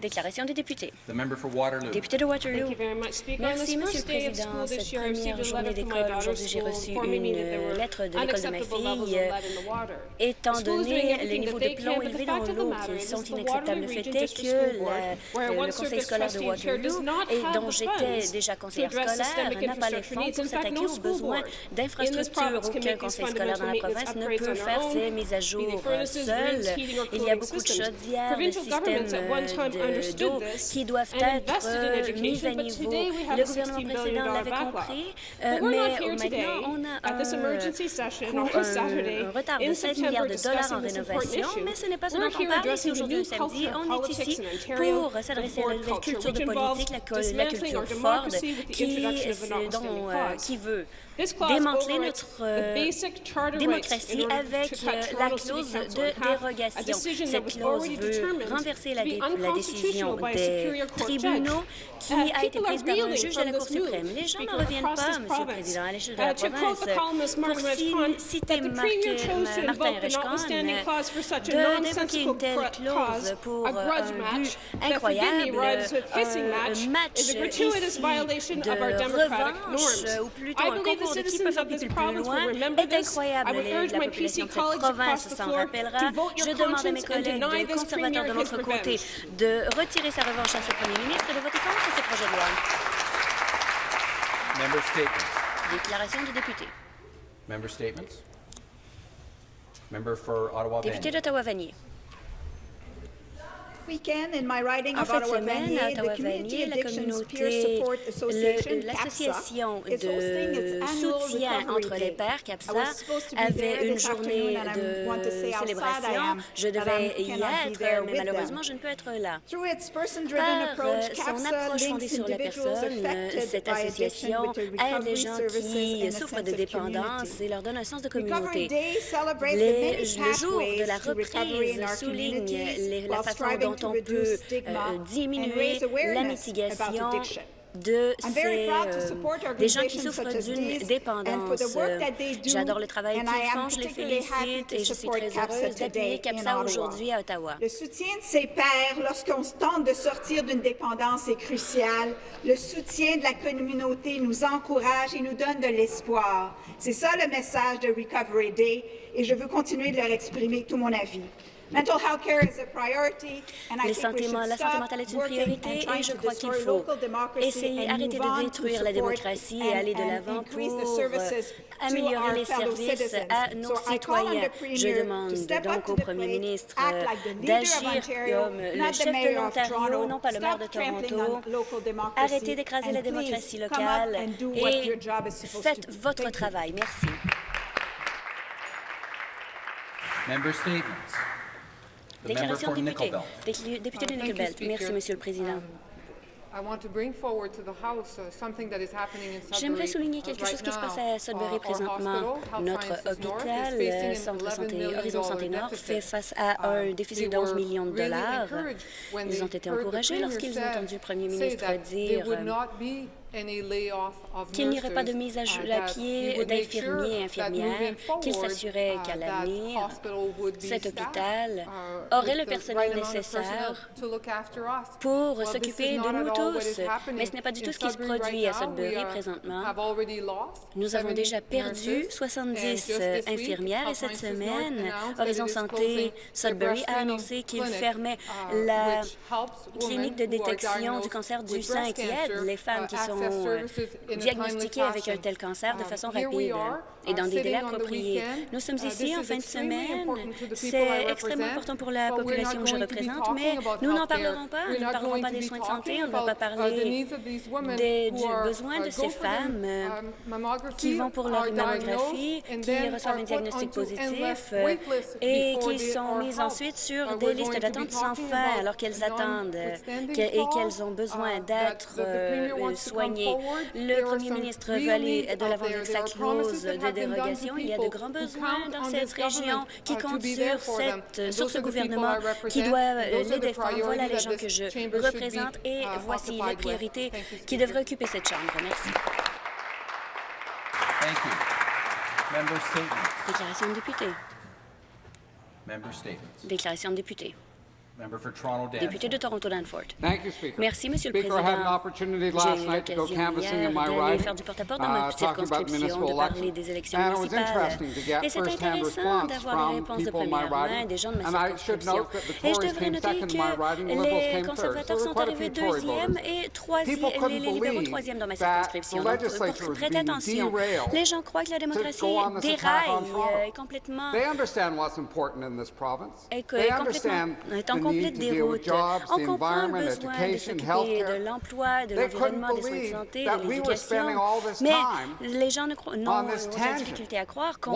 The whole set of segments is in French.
Déclaration des députés. Député de Waterloo. Merci, Monsieur le Président. Cette première journée d'école, aujourd'hui, j'ai reçu une lettre de l'école de ma fille. Étant donné les niveaux de plomb élevés dans l'eau qui sont inacceptables, le fait est que le conseil scolaire de Waterloo, dont j'étais déjà conseillère scolaire, n'a pas les fonds pour s'attaquer aux besoins d'infrastructures. Aucun conseil scolaire dans la province ne peut faire ses mises à jour seul. Il y a beaucoup de choses via le système d'eau qui doivent être euh, mis à niveau. Le gouvernement précédent l'avait compris, euh, mais euh, maintenant, on a un, un retard de 16 milliards de dollars en rénovation, mais ce n'est pas ce dont on parle ici aujourd'hui samedi. On est ici pour s'adresser à la culture de politique, la, culture Ford, qui, veut démanteler notre démocratie avec la clause de dérogation. Cette clause veut renverser la, dé décision des tribunaux qui a été prise par un juge de la Cour suprême. Les gens ne reviennent pas, Monsieur le Président, à l'échelle de la province. Pour citer euh, Martin Rechkan, euh, de d'évoquer une telle clause pour un but incroyable, un match euh, de revanche, ou plutôt un concours de qui plus loin, est incroyable. La population de s'en rappellera. Je demande à mes collègues de conservateurs de l'autre côté de retirer sa revanche à ce premier ministre et de voter contre ce projet de loi. Déclaration du député. Député d'Ottawa-Vanier. En fin de semaine, à Ottawa-Vanier, la communauté, l'association de soutien entre les pères, CAPSA, avait une journée de célébration. Je devais y être, mais malheureusement, je ne peux être là. Par euh, son approche fondée sur la personne, euh, cette association aide les gens qui souffrent de dépendance et leur donne un sens de communauté. Les, le jour de la reprise souligne les, la façon dont quand on peut euh, euh, euh, diminuer la mitigation de ces, euh, des gens qui souffrent d'une dépendance. J'adore le travail qu'ils font, je les félicite et je suis très heureuse d'appuyer CAPSA aujourd'hui à Ottawa. Le soutien de ses pairs lorsqu'on se tente de sortir d'une dépendance est crucial. Le soutien de la communauté nous encourage et nous donne de l'espoir. C'est ça le message de Recovery Day et je veux continuer de leur exprimer tout mon avis. La santé mentale est une priorité et je crois qu'il faut essayer, arrêter de détruire la démocratie et aller de l'avant pour euh, améliorer les services à nos citoyens. Je demande donc au premier ministre d'agir comme le chef de l'Ontario, non pas le maire de Toronto. Arrêtez d'écraser la démocratie locale et faites votre travail. Merci. Déclaration de député. Député de Nickelbelt. Merci, Monsieur le Président. J'aimerais souligner quelque chose qui se passe à Sudbury présentement. Notre hôpital, Centre Santé, Horizon Santé Nord, fait face à un déficit de 11 millions de dollars. Ils ont été encouragés lorsqu'ils ont entendu le premier ministre dire qu'il n'y aurait pas de mise à, pied d'infirmiers et infirmières, qu'il s'assurait qu'à l'avenir, cet hôpital aurait le personnel nécessaire pour s'occuper de nous tous. Mais ce n'est pas du tout ce qui se produit à Sudbury présentement. Nous avons déjà perdu 70 euh, infirmières et cette semaine, Horizon Santé Sudbury a annoncé qu'il fermait la clinique de détection du cancer du sein qui aide les femmes qui sont Oh, diagnostiquer avec un tel cancer de façon rapide. Hein et dans des délais appropriés. Nous sommes ici en fin de semaine. C'est extrêmement important pour la population que je représente, mais nous n'en parlerons pas. Nous ne parlerons pas des soins de santé. On ne va pas parler des, du besoin de ces femmes euh, qui vont pour leur mammographie, qui reçoivent un diagnostic positif euh, et qui sont mises ensuite sur des listes d'attente sans fin alors qu'elles attendent et qu'elles ont besoin d'être euh, soignées. Le premier ministre veut aller de l'avant avec sa clause de cette, And sur those ce are the people gouvernement I qui represent, doit and euh, those are les the défendre. Voilà les gens que je représente et uh, voici les priorités Thank you, qui devraient occuper cette Chambre. Merci. Thank you. Member statements. Déclaration de député. Déclaration de député. Member for Toronto Député de Danforth. Toronto Danforth. Thank you, Speaker. Merci, Monsieur le Speaker, I had an Président. opportunity J'ai last eu night to go l'occasion canvassing hier in my d'aller riding, faire du porte-à-porte dans ma uh, about circonscription, municipal de parler elections. des élections And it was municipales. interesting to get Et c'est intéressant d'avoir les from réponses de people in my première main des gens de ma And I should circonscription. note that the Et je Tories devrais came noter second in my riding, the Liberals que came les conservateurs sont arrivés deuxième et troisième, People couldn't les, les libéraux troisième dans ma circonscription. the Donc, Prêtez attention. derailed Les gens croient que la démocratie déraille euh, complètement They understand what's important in this province. et que They complètement, complète déroute. jobs, On comprend le besoin de s'occuper de l'emploi, de l'environnement, des soins de santé, de l'éducation. Mais les gens ne ont tangent. difficulté à croire qu'on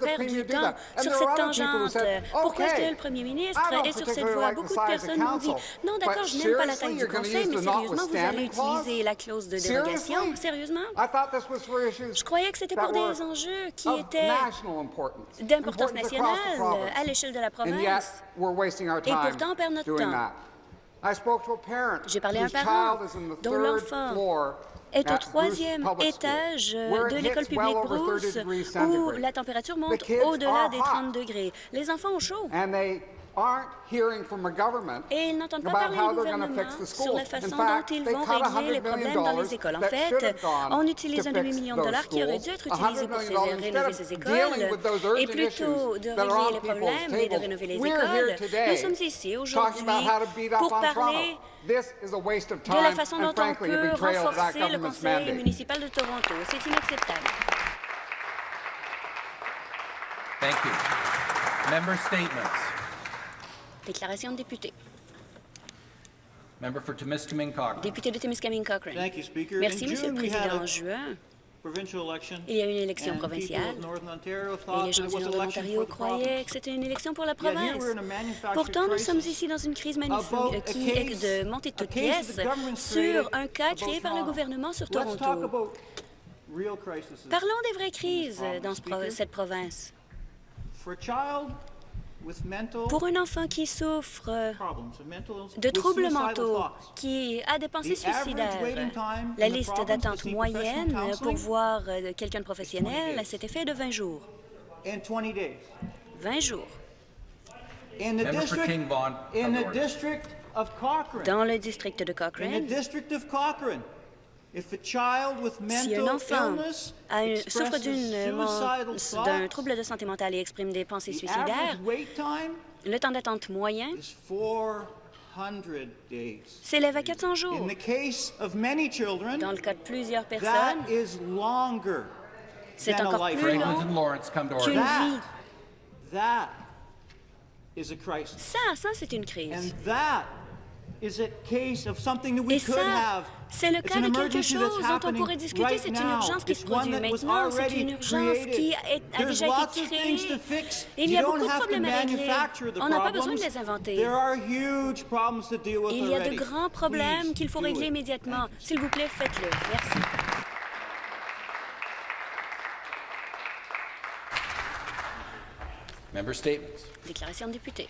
perd du temps sur cette tangente. Pourquoi est-ce "Okay, que le Premier ministre est sur cette voie? Beaucoup de personnes m'ont dit Non, d'accord, je n'aime pas la taille du Conseil, mais sérieusement, vous allez utiliser la clause de dérogation? Sérieusement? Je croyais que c'était pour des enjeux qui étaient d'importance nationale à l'échelle de la province. Et perd notre temps. J'ai parlé à un parent dont l'enfant est au troisième étage where de l'école publique well over 30 Bruce où la température monte au-delà des hot. 30 degrés. Les enfants ont chaud. And they aren't hearing from a government Et ils n'entendent pas about parler how du they're going to gouvernement fix the sur schools. la façon In fact, dont ils they vont cut régler les $100 million problèmes dans les écoles. En that should fait, have gone on to utilise un demi-million de those dollars qui aurait dû schools, être utilisé $100 pour rénover ces dealing écoles with those et plutôt issues de régler les problèmes et de rénover les écoles. today Nous sommes ici talking aujourd'hui about how to beat up pour on parler Toronto. This is a waste of de la time façon and dont on peut betrayal of that renforcer le government's conseil mandate. municipal de Toronto. C'est inacceptable. Thank you. Member statements. Déclaration de député. Member for Timiskaming Cochrane. Député de Témiscamingue Cochrane. Thank you, Speaker. Merci, Monsieur le Président. En juin, il y a eu une élection provinciale. Et les gens du nord de l'Ontario croyaient que c'était une élection pour la province. Pourtant, nous sommes ici dans une crise a qui est de montée de toutes pièces sur un cas créé par le gouvernement sur Toronto. Parlons des vraies crises dans ce pro- Speaker. cette province. Pour un enfant qui souffre de troubles suicidal mentaux, qui a des pensées The average suicidaires, waiting time la liste d'attente to see moyenne professional pour voir euh, quelqu'un de professionnel, days. cet effet de 20 jours. in 20 days. 20 jours. Dans le district de Cochrane, si un enfant illness a une- souffre euh, d'un trouble de santé mentale et exprime des pensées suicidaires, le temps d'attente moyen is 400 days. s'élève à 400 jours. In the case of many children, Dans le cas de plusieurs that personnes, is longer c'est than a encore plus long and Lawrence, come to qu'une vie. That is a crisis. Ça, ça, c'est une crise. Et ça, c'est le cas de quelque emergency that's chose dont on pourrait discuter. C'est une urgence qui se produit maintenant. C'est une urgence qui a déjà été créée. Il y a beaucoup de problèmes à régler. On n'a pas besoin de problems. les inventer. There are huge problems to deal with Il y a de grands problèmes qu'il faut régler immédiatement. S'il vous plaît, faites-le. Merci. Déclaration de député.